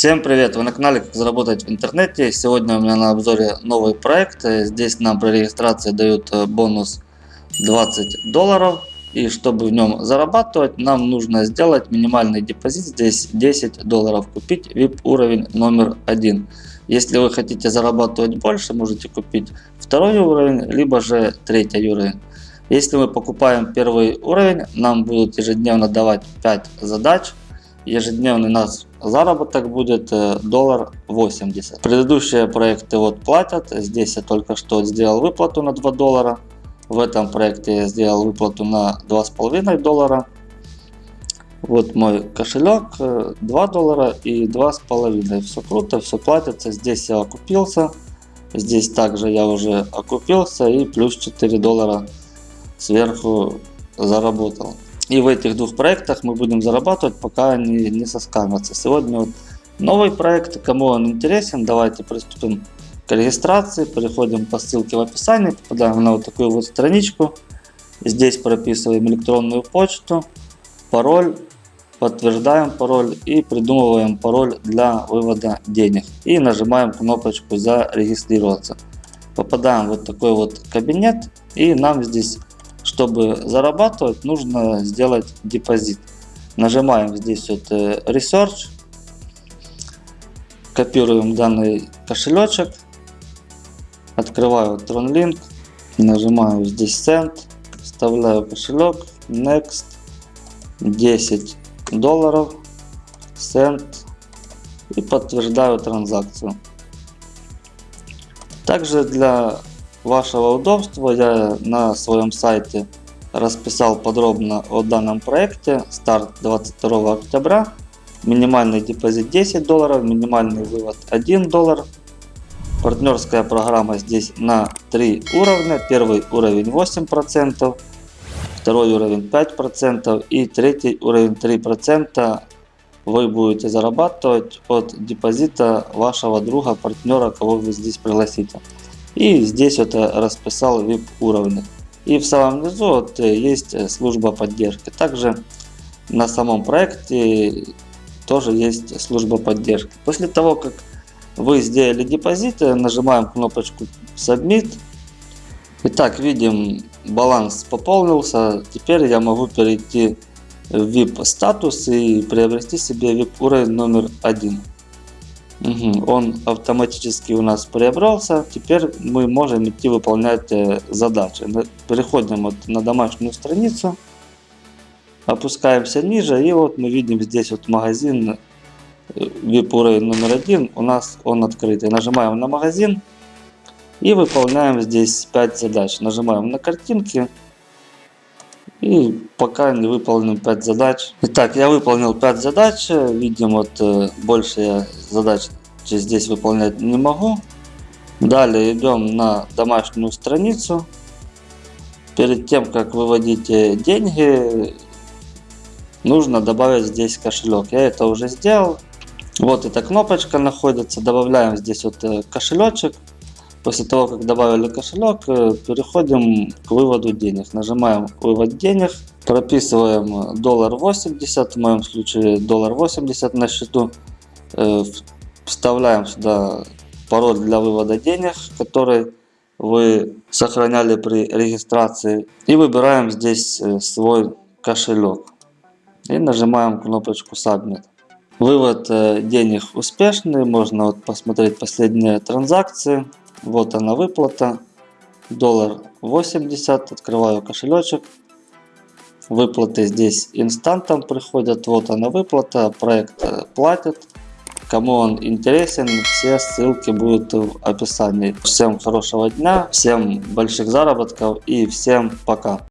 Всем привет! Вы на канале Как заработать в интернете. Сегодня у меня на обзоре новый проект. Здесь нам при регистрации дают э, бонус 20 долларов. И чтобы в нем зарабатывать, нам нужно сделать минимальный депозит. Здесь 10 долларов. Купить VIP уровень номер один. Если вы хотите зарабатывать больше, можете купить второй уровень, либо же третий уровень. Если мы покупаем первый уровень, нам будут ежедневно давать 5 задач ежедневный наш заработок будет э, доллар 80. Предыдущие проекты вот платят. Здесь я только что сделал выплату на 2 доллара. В этом проекте я сделал выплату на 2,5 доллара. Вот мой кошелек 2 э, доллара и 2,5. Все круто, все платится. Здесь я окупился. Здесь также я уже окупился и плюс 4 доллара сверху заработал. И в этих двух проектах мы будем зарабатывать, пока они не соскамятся. Сегодня вот новый проект, кому он интересен, давайте приступим к регистрации. Переходим по ссылке в описании, попадаем на вот такую вот страничку. Здесь прописываем электронную почту, пароль, подтверждаем пароль и придумываем пароль для вывода денег. И нажимаем кнопочку зарегистрироваться. Попадаем в вот такой вот кабинет и нам здесь чтобы зарабатывать, нужно сделать депозит. Нажимаем здесь вот э, Research, копируем данный кошелечек, открываю TronLink, нажимаю здесь Send, вставляю кошелек, Next, 10 долларов, Send и подтверждаю транзакцию. Также для вашего удобства я на своем сайте расписал подробно о данном проекте. Старт 22 октября. Минимальный депозит 10 долларов, минимальный вывод 1 доллар. Партнерская программа здесь на 3 уровня. Первый уровень 8%, второй уровень 5% и третий уровень 3% вы будете зарабатывать от депозита вашего друга, партнера, кого вы здесь пригласите. И здесь вот расписал VIP уровни. И в самом низу вот есть служба поддержки. Также на самом проекте тоже есть служба поддержки. После того, как вы сделали депозит, нажимаем кнопочку Submit. Итак, видим, баланс пополнился. Теперь я могу перейти в VIP статус и приобрести себе VIP уровень номер один. Угу, он автоматически у нас приобрался. Теперь мы можем идти выполнять э, задачи. Переходим вот на домашнюю страницу. Опускаемся ниже. И вот мы видим здесь вот магазин VIP э, номер один. У нас он открытый. Нажимаем на магазин. И выполняем здесь 5 задач. Нажимаем на картинки. И пока не выполним 5 задач. Итак, я выполнил 5 задач. Видим, вот э, больше я задач здесь выполнять не могу. Далее идем на домашнюю страницу. Перед тем, как выводить деньги, нужно добавить здесь кошелек. Я это уже сделал. Вот эта кнопочка находится. Добавляем здесь вот э, кошелечек. После того, как добавили кошелек, э, переходим к выводу денег. Нажимаем вывод денег, прописываем доллар 80, в моем случае доллар 80 на счету. Э, вставляем сюда пароль для вывода денег, который вы сохраняли при регистрации. И выбираем здесь э, свой кошелек. И нажимаем кнопочку Submit. Вывод денег успешный. Можно вот посмотреть последние транзакции. Вот она выплата. Доллар 80. Открываю кошелечек. Выплаты здесь инстантом приходят. Вот она выплата. Проект э, платит. Кому он интересен, все ссылки будут в описании. Всем хорошего дня, всем больших заработков и всем пока.